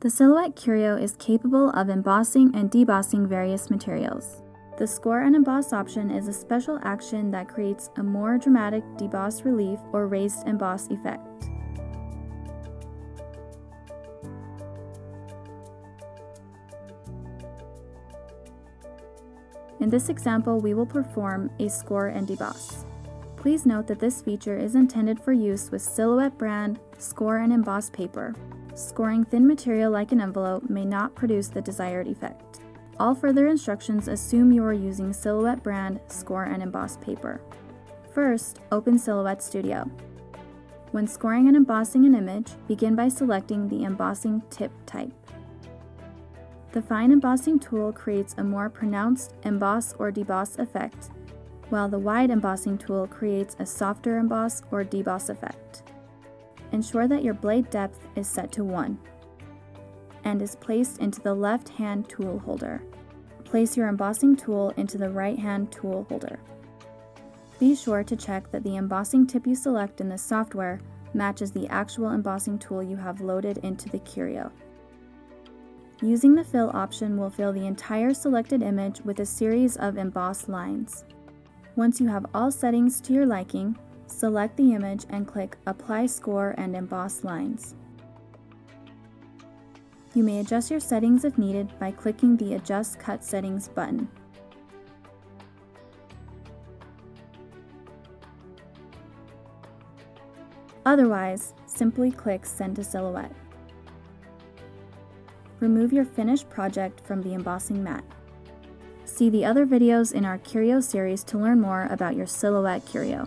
The Silhouette Curio is capable of embossing and debossing various materials. The Score and Emboss option is a special action that creates a more dramatic deboss relief or raised emboss effect. In this example, we will perform a score and deboss. Please note that this feature is intended for use with Silhouette brand score and emboss paper. Scoring thin material like an envelope may not produce the desired effect. All further instructions assume you are using Silhouette brand score and emboss paper. First, open Silhouette Studio. When scoring and embossing an image, begin by selecting the embossing tip type. The fine embossing tool creates a more pronounced emboss or deboss effect, while the wide embossing tool creates a softer emboss or deboss effect. Ensure that your blade depth is set to 1 and is placed into the left-hand tool holder. Place your embossing tool into the right-hand tool holder. Be sure to check that the embossing tip you select in the software matches the actual embossing tool you have loaded into the Curio. Using the Fill option will fill the entire selected image with a series of embossed lines. Once you have all settings to your liking, select the image and click Apply Score and Emboss Lines. You may adjust your settings if needed by clicking the Adjust Cut Settings button. Otherwise, simply click Send to Silhouette. Remove your finished project from the embossing mat. See the other videos in our Curio series to learn more about your Silhouette Curio.